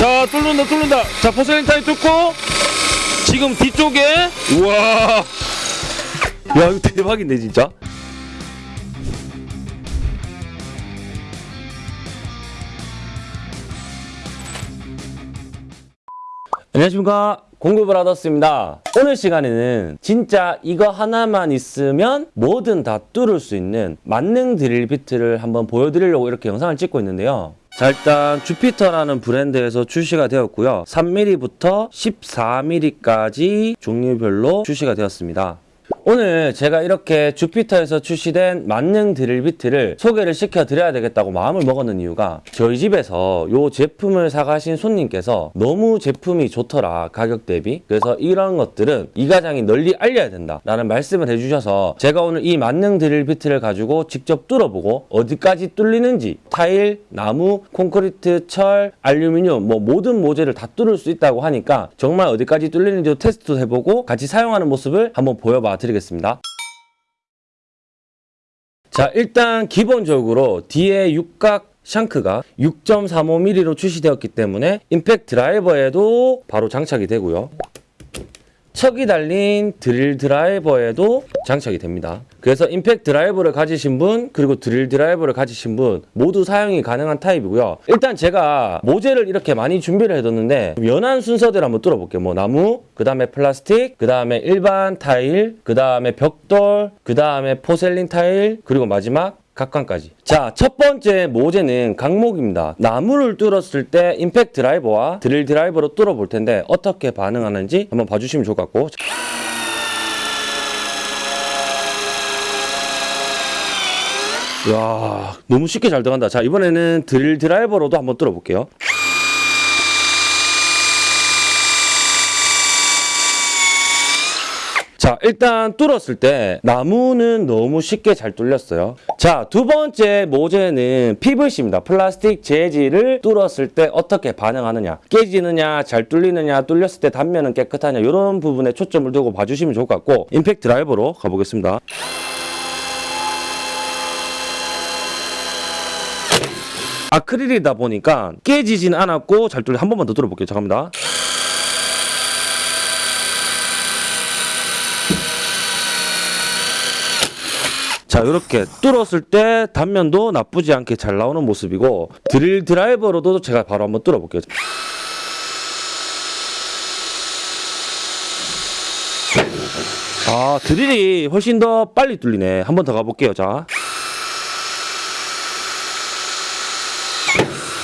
자 뚫는다 뚫는다. 자 porcelain 타일 뚫고 지금 뒤쪽에 우와. 야 이거 대박인데 진짜? 안녕하십니까. 공구브라더스입니다. 오늘 시간에는 진짜 이거 하나만 있으면 뭐든 다 뚫을 수 있는 만능 드릴 비트를 한번 보여드리려고 이렇게 영상을 찍고 있는데요 자 일단 주피터라는 브랜드에서 출시가 되었고요. 3mm부터 14mm까지 종류별로 출시가 되었습니다 오늘 제가 이렇게 주피터에서 출시된 만능 드릴 비트를 소개를 시켜드려야 되겠다고 마음을 먹었는 이유가 저희 집에서 이 제품을 사가신 손님께서 너무 제품이 좋더라 가격 대비. 그래서 이런 것들은 이 가장이 널리 알려야 된다 라는 말씀을 해주셔서 제가 오늘 이 만능 드릴 비트를 가지고 직접 뚫어보고 어디까지 뚫리는지 타일, 나무, 콘크리트, 철, 알루미늄 뭐 모든 모재를 다 뚫을 수 있다고 하니까 정말 어디까지 뚫리는지 테스트도 해보고 같이 사용하는 모습을 한번 보여봐 드리겠습니다. 자 일단 기본적으로 뒤에 육각 shank가 6.35mm로 출시되었기 때문에 임팩트 드라이버에도 바로 장착이 되고요. 척이 달린 드릴 드라이버에도 장착이 됩니다. 그래서 임팩트 드라이버를 가지신 분 그리고 드릴 드라이버를 가지신 분 모두 사용이 가능한 타입이고요. 일단 제가 모재를 이렇게 많이 준비를 해뒀는데 연한 순서대로 한번 뚫어볼게요. 뭐 나무, 그 다음에 플라스틱, 그 다음에 일반 타일, 그 다음에 벽돌, 그 다음에 porcelain 타일, 그리고 마지막 각관까지. 자, 첫 번째 모재는 각목입니다. 나무를 뚫었을 때 임팩트 드라이버와 드릴 드라이버로 뚫어 볼 텐데 어떻게 반응하는지 한번 봐주시면 좋을 것 같고. 야 너무 쉽게 잘 들어간다. 자, 이번에는 드릴 드라이버로도 한번 뚫어 볼게요. 자, 일단 뚫었을 때 나무는 너무 쉽게 잘 뚫렸어요. 자, 두 번째 모재는 PVC입니다. 플라스틱 재질을 뚫었을 때 어떻게 반응하느냐. 깨지느냐, 잘 뚫리느냐, 뚫렸을 때 단면은 깨끗하냐 이런 부분에 초점을 두고 봐주시면 좋을 것 같고 임팩트 드라이버로 가보겠습니다. 아크릴이다 보니까 깨지진 않았고 잘 뚫려 한 번만 더 뚫어볼게요. 잠깐만. 자 이렇게 뚫었을 때 단면도 나쁘지 않게 잘 나오는 모습이고 드릴 드라이버로도 제가 바로 한번 뚫어볼게요. 아 드릴이 훨씬 더 빨리 뚫리네. 한 번 더 가볼게요. 자.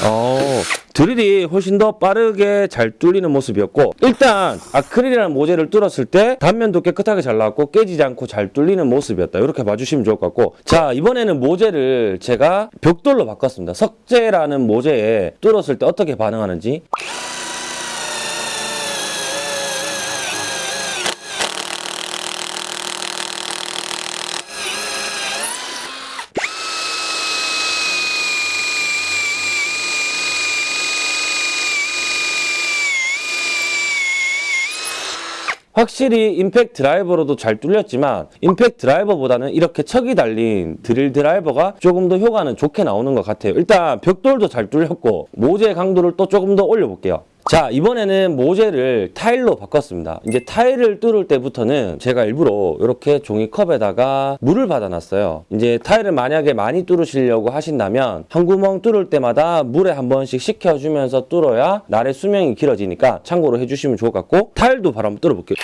어, 드릴이 훨씬 더 빠르게 잘 뚫리는 모습이었고 일단 아크릴이라는 모재를 뚫었을 때 단면도 깨끗하게 잘 나왔고 깨지지 않고 잘 뚫리는 모습이었다. 이렇게 봐주시면 좋을 것 같고. 자 이번에는 모재를 제가 벽돌로 바꿨습니다. 석재라는 모재에 뚫었을 때 어떻게 반응하는지 확실히 임팩트 드라이버로도 잘 뚫렸지만 임팩트 드라이버보다는 이렇게 척이 달린 드릴 드라이버가 조금 더 효과는 좋게 나오는 것 같아요. 일단 벽돌도 잘 뚫렸고 모재 강도를 또 조금 더 올려볼게요. 자 이번에는 모재를 타일로 바꿨습니다. 이제 타일을 뚫을 때부터는 제가 일부러 이렇게 종이컵에다가 물을 받아놨어요. 이제 타일을 만약에 많이 뚫으시려고 하신다면 한 구멍 뚫을 때마다 물에 한 번씩 식혀주면서 뚫어야 날의 수명이 길어지니까 참고로 해주시면 좋을 것 같고 타일도 바로 한번 뚫어볼게요.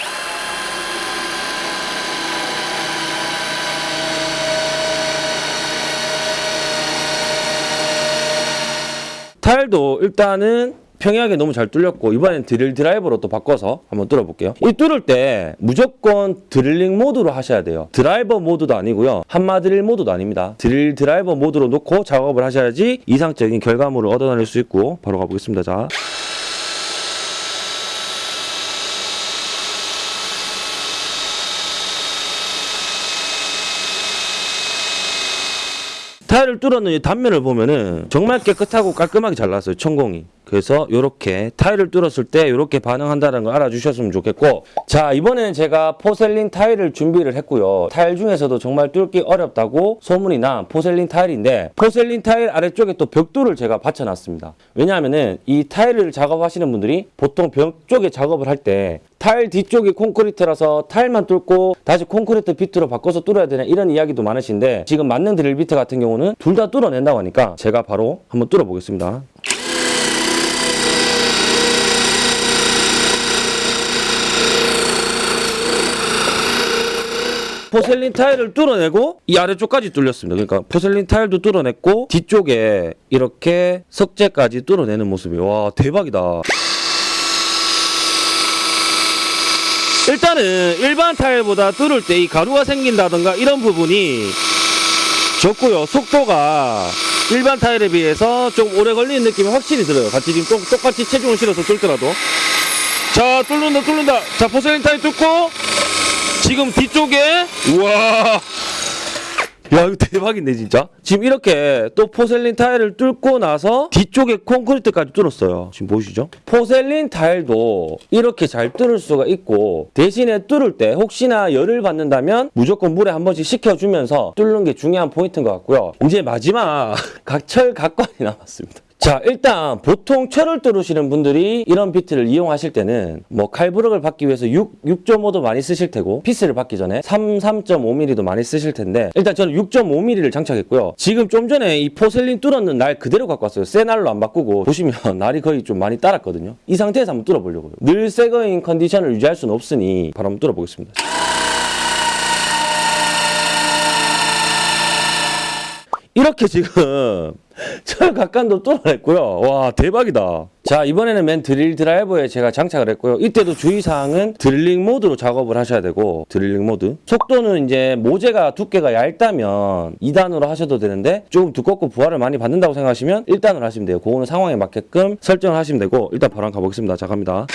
타일도 일단은 평이하게 너무 잘 뚫렸고 이번엔 드릴 드라이버로 또 바꿔서 한번 뚫어볼게요. 이 뚫을 때 무조건 드릴링 모드로 하셔야 돼요. 드라이버 모드도 아니고요. 한마 드릴 모드도 아닙니다. 드릴 드라이버 모드로 놓고 작업을 하셔야지 이상적인 결과물을 얻어낼 수 있고 바로 가보겠습니다. 자. 타일을 뚫었는 이 단면을 보면은 정말 깨끗하고 깔끔하게 잘 나왔어요. 천공이. 그래서 이렇게 타일을 뚫었을 때 이렇게 반응한다는 걸 알아주셨으면 좋겠고 자 이번에는 제가 porcelain 타일을 준비를 했고요. 타일 중에서도 정말 뚫기 어렵다고 소문이 난 porcelain 타일인데 porcelain 타일 아래쪽에 또 벽돌을 제가 받쳐놨습니다. 왜냐하면은 이 타일을 작업하시는 분들이 보통 벽 쪽에 작업을 할 때 타일 뒤쪽이 콘크리트라서 타일만 뚫고 다시 콘크리트 비트로 바꿔서 뚫어야 되냐 이런 이야기도 많으신데 지금 만능 드릴 비트 같은 경우는 둘 다 뚫어낸다고 하니까 제가 바로 한번 뚫어 보겠습니다. 포셀린 타일을 뚫어내고 이 아래쪽까지 뚫렸습니다. 그러니까 포셀린 타일도 뚫어냈고 뒤쪽에 이렇게 석재까지 뚫어내는 모습이 와 대박이다. 일단은 일반 타일보다 뚫을 때 이 가루가 생긴다던가 이런 부분이 적고요. 속도가 일반 타일에 비해서 좀 오래 걸리는 느낌이 확실히 들어요. 같이 지금 똑, 똑같이 체중을 실어서 뚫더라도. 자, 뚫는다, 뚫는다. 자, porcelain 타일 뚫고 지금 뒤쪽에? 우와. 야 이거 대박인데 진짜? 지금 이렇게 또 porcelain 타일을 뚫고 나서 뒤쪽에 콘크리트까지 뚫었어요. 지금 보이시죠? porcelain 타일도 이렇게 잘 뚫을 수가 있고 대신에 뚫을 때 혹시나 열을 받는다면 무조건 물에 한 번씩 식혀주면서 뚫는 게 중요한 포인트인 것 같고요. 이제 마지막 각철 각관이 남았습니다 자 일단 보통 철을 뚫으시는 분들이 이런 비트를 이용하실 때는 뭐 칼블럭을 받기 위해서 6, 6.5도 많이 쓰실 테고 피스를 받기 전에 3, 3.5mm도 많이 쓰실 텐데 일단 저는 6.5mm를 장착했고요. 지금 좀 전에 이 porcelain 뚫었는 날 그대로 갖고 왔어요. 새 날로 안 바꾸고 보시면 날이 거의 좀 많이 따랐거든요. 이 상태에서 한번 뚫어보려고요. 늘 새거인 컨디션을 유지할 수는 없으니 바로 한번 뚫어보겠습니다. 이렇게 지금 철 각간도 뚫어냈고요. 와 대박이다. 자 이번에는 맨 드릴 드라이버에 제가 장착을 했고요. 이때도 주의사항은 드릴링 모드로 작업을 하셔야 되고 드릴링 모드. 속도는 이제 모재가 두께가 얇다면 2단으로 하셔도 되는데 조금 두껍고 부하를 많이 받는다고 생각하시면 1단으로 하시면 돼요. 그거는 상황에 맞게끔 설정을 하시면 되고 일단 바로 가보겠습니다. 자 갑니다.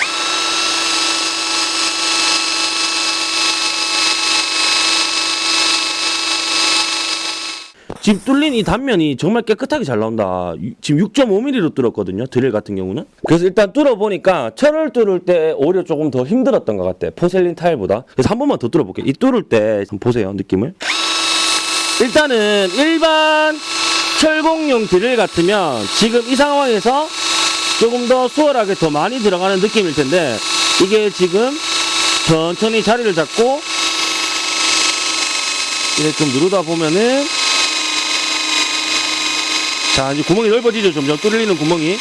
지금 뚫린 이 단면이 정말 깨끗하게 잘 나온다. 유- 지금 6.5mm로 뚫었거든요. 드릴 같은 경우는. 그래서 일단 뚫어보니까 철을 뚫을 때 오히려 조금 더 힘들었던 것 같아. 포셀린 타일보다. 그래서 한 번만 더 뚫어볼게요. 이 뚫을 때 보세요. 느낌을. 일단은 일반 철공용 드릴 같으면 지금 이 상황에서 조금 더 수월하게 더 많이 들어가는 느낌일 텐데 이게 지금 천천히 자리를 잡고 이렇게 좀 누르다 보면은 자 이제 구멍이 넓어지죠? 점점 뚫리는 구멍이.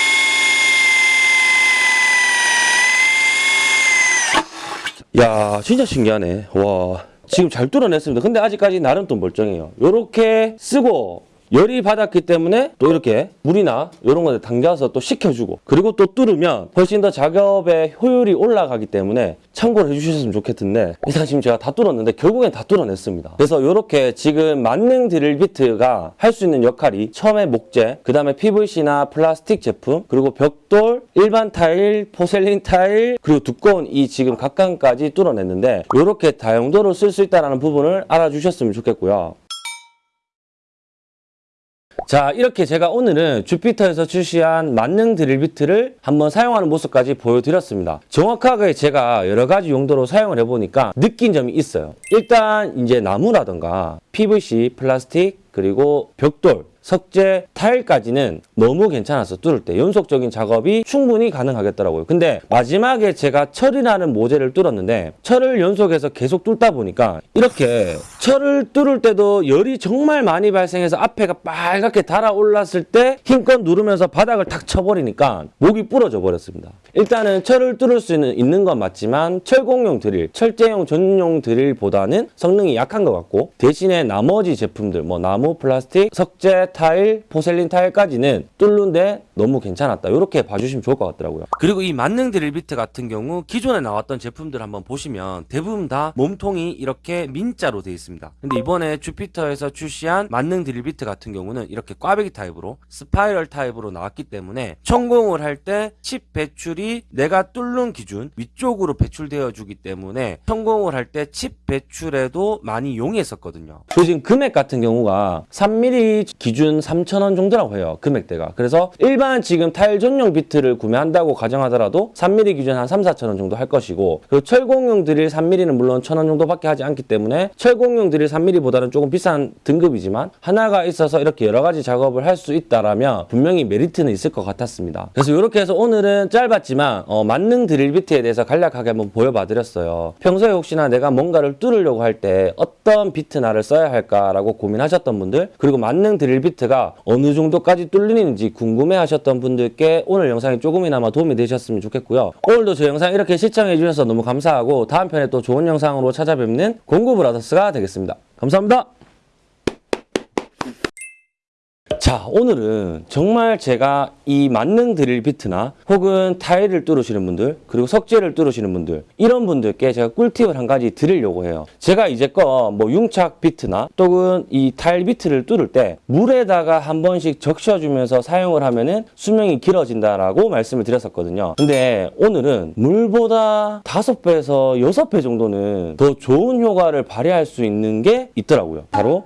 야 진짜 신기하네. 와 지금 잘 뚫어냈습니다. 근데 아직까지 나름 또 멀쩡해요. 요렇게 쓰고 열이 받았기 때문에 또 이렇게 물이나 이런 거에 담가서 또 식혀주고 그리고 또 뚫으면 훨씬 더 작업의 효율이 올라가기 때문에 참고를 해주셨으면 좋겠는데 일단 지금 제가 다 뚫었는데 결국엔 다 뚫어냈습니다. 그래서 이렇게 지금 만능 드릴 비트가 할 수 있는 역할이 처음에 목재 그 다음에 PVC나 플라스틱 제품 그리고 벽돌 일반 타일 포셀린 타일 그리고 두꺼운 이 지금 각간까지 뚫어냈는데 이렇게 다용도로 쓸 수 있다는 부분을 알아주셨으면 좋겠고요 자 이렇게 제가 오늘은 주피터에서 출시한 만능 드릴 비트를 한번 사용하는 모습까지 보여드렸습니다. 정확하게 제가 여러 가지 용도로 사용을 해보니까 느낀 점이 있어요. 일단 이제 나무라던가 PVC, 플라스틱 그리고 벽돌 석재, 타일까지는 너무 괜찮아서 뚫을 때 연속적인 작업이 충분히 가능하겠더라고요. 근데 마지막에 제가 철이라는 모재를 뚫었는데 철을 연속해서 계속 뚫다 보니까 이렇게 철을 뚫을 때도 열이 정말 많이 발생해서 앞에가 빨갛게 달아올랐을 때 힘껏 누르면서 바닥을 탁 쳐버리니까 목이 부러져 버렸습니다. 일단은 철을 뚫을 수 있는, 있는 건 맞지만 철공용 드릴, 철제용 전용 드릴보다는 성능이 약한 것 같고 대신에 나머지 제품들 뭐 나무, 플라스틱, 석재, 타일, porcelain 타일까지는 뚫는데 너무 괜찮았다. 이렇게 봐주시면 좋을 것 같더라고요. 그리고 이 만능 드릴 비트 같은 경우 기존에 나왔던 제품들 한번 보시면 대부분 다 몸통이 이렇게 민자로 되어 있습니다. 근데 이번에 주피터에서 출시한 만능 드릴 비트 같은 경우는 이렇게 꽈배기 타입으로 spiral 타입으로 나왔기 때문에 천공을 할 때 칩 배출이 내가 뚫는 기준 위쪽으로 배출되어 주기 때문에 천공을 할 때 칩 배출에도 많이 용이했었거든요. 그리고 지금 금액 같은 경우가 3mm 기준 3,000원 정도라고 해요. 금액대가. 그래서 일반 일반 지금 타일 전용 비트를 구매한다고 가정하더라도 3mm 기준 한 3, 4천 원 정도 할 것이고 그리고 철공용 드릴 3mm는 물론 1천 원 정도밖에 하지 않기 때문에 철공용 드릴 3mm보다는 조금 비싼 등급이지만 하나가 있어서 이렇게 여러 가지 작업을 할 수 있다라면 분명히 메리트는 있을 것 같았습니다. 그래서 이렇게 해서 오늘은 짧았지만 어, 만능 드릴 비트에 대해서 간략하게 한번 보여봐 드렸어요. 평소에 혹시나 내가 뭔가를 뚫으려고 할 때 어떤 비트 날을 써야 할까라고 고민하셨던 분들 그리고 만능 드릴 비트가 어느 정도까지 뚫리는지 궁금해 하셨던 분들께 오늘 영상이 조금이나마 도움이 되셨으면 좋겠고요. 오늘도 저 영상 이렇게 시청해 주셔서 너무 감사하고 다음 편에 또 좋은 영상으로 찾아뵙는 공구 브라더스가 되겠습니다. 감사합니다. 자 오늘은 정말 제가 이 만능 드릴 비트나 혹은 타일을 뚫으시는 분들 그리고 석재를 뚫으시는 분들 이런 분들께 제가 꿀팁을 한 가지 드리려고 해요. 제가 이제껏 뭐 융착 비트나 또는 이 타일 비트를 뚫을 때 물에다가 한 번씩 적셔주면서 사용을 하면은 수명이 길어진다라고 말씀을 드렸었거든요. 근데 오늘은 물보다 다섯 배에서 여섯 배 정도는 더 좋은 효과를 발휘할 수 있는 게 있더라고요. 바로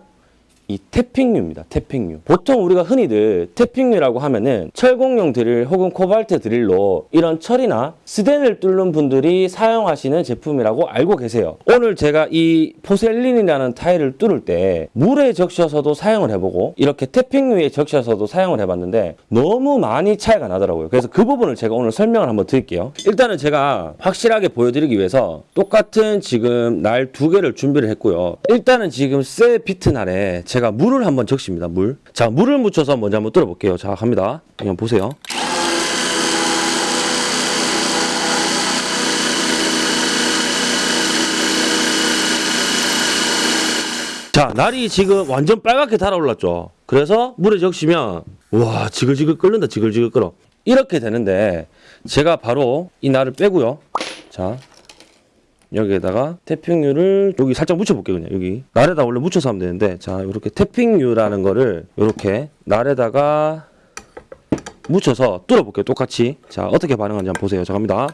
이 tapping유입니다. tapping유. 보통 우리가 흔히들 tapping유라고 하면은 철공용 드릴 혹은 코발트 드릴로 이런 철이나 스덴을 뚫는 분들이 사용하시는 제품이라고 알고 계세요. 오늘 제가 이 porcelain이라는 타일을 뚫을 때 물에 적셔서도 사용을 해보고 이렇게 tapping유에 적셔서도 사용을 해봤는데 너무 많이 차이가 나더라고요. 그래서 그 부분을 제가 오늘 설명을 한번 드릴게요. 일단은 제가 확실하게 보여드리기 위해서 똑같은 지금 날 두 개를 준비를 했고요. 일단은 지금 새 비트 날에 제가 물을 한번 적십니다. 물. 자, 물을 묻혀서 먼저 한번 뚫어볼게요. 자, 갑니다. 그냥 보세요. 자, 날이 지금 완전 빨갛게 달아올랐죠. 그래서 물에 적시면 와, 지글지글 끓는다. 지글지글 끓어. 이렇게 되는데 제가 바로 이 날을 빼고요. 자, 여기에다가 태핑유를 여기 살짝 묻혀볼게요 그냥 여기. 날에다 원래 묻혀서 하면 되는데 자 이렇게 태핑유라는 거를 이렇게 날에다가 묻혀서 뚫어볼게요 똑같이. 자 어떻게 반응하는지 한번 보세요. 자 갑니다.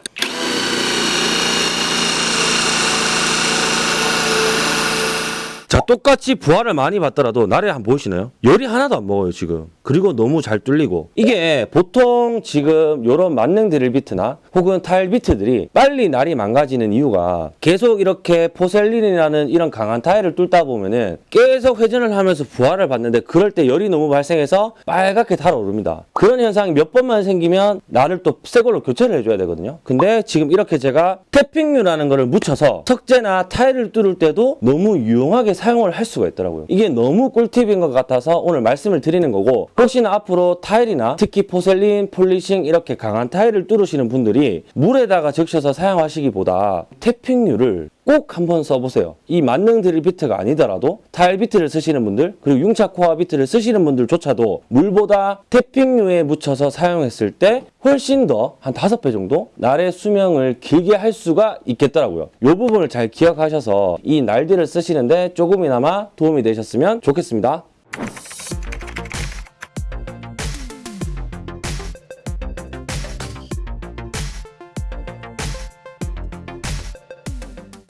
자 똑같이 부하를 많이 받더라도 날에 한 보이시나요? 열이 하나도 안 먹어요 지금 그리고 너무 잘 뚫리고 이게 보통 지금 요런 만능 드릴 비트나 혹은 타일 비트들이 빨리 날이 망가지는 이유가 계속 이렇게 porcelain이라는 이런 강한 타일을 뚫다 보면은 계속 회전을 하면서 부하를 받는데 그럴 때 열이 너무 발생해서 빨갛게 달아오릅니다. 그런 현상이 몇 번만 생기면 날을 또 새 걸로 교체를 해줘야 되거든요. 근데 지금 이렇게 제가 tapping유라는 거를 묻혀서 석재나 타일을 뚫을 때도 너무 유용하게 사용을 할 수가 있더라고요. 이게 너무 꿀팁인 것 같아서 오늘 말씀을 드리는 거고 혹시나 앞으로 타일이나 특히 porcelain, polishing 이렇게 강한 타일을 뚫으시는 분들이 물에다가 적셔서 사용하시기보다 태핑류를 꼭 한번 써보세요. 이 만능 드릴 비트가 아니더라도 타일 비트를 쓰시는 분들 그리고 융착 코어 비트를 쓰시는 분들조차도 물보다 태핑류에 묻혀서 사용했을 때 훨씬 더 한 다섯 배 정도 날의 수명을 길게 할 수가 있겠더라고요. 이 부분을 잘 기억하셔서 이 날들을 쓰시는데 조금이나마 도움이 되셨으면 좋겠습니다.